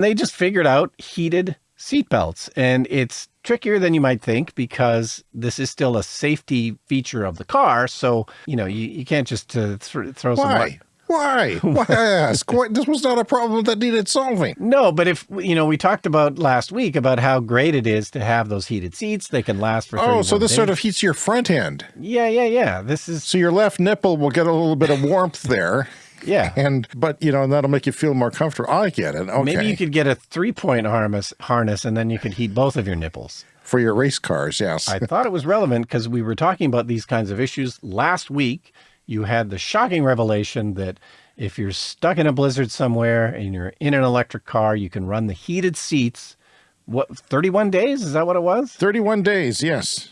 They just figured out heated seatbelts and it's trickier than you might think because this is still a safety feature of the car. So, you know, you, you can't just uh, th throw Why? some... Why? Why ask? Why, this was not a problem that needed solving. No, but if, you know, we talked about last week about how great it is to have those heated seats. They can last for Oh, so this days. sort of heats your front end. Yeah, yeah, yeah. This is... So your left nipple will get a little bit of warmth there. Yeah. And, but, you know, and that'll make you feel more comfortable. I get it. Okay. Maybe you could get a three-point harness, harness and then you could heat both of your nipples. For your race cars, yes. I thought it was relevant because we were talking about these kinds of issues. Last week, you had the shocking revelation that if you're stuck in a blizzard somewhere and you're in an electric car, you can run the heated seats. What, 31 days? Is that what it was? 31 days, yes.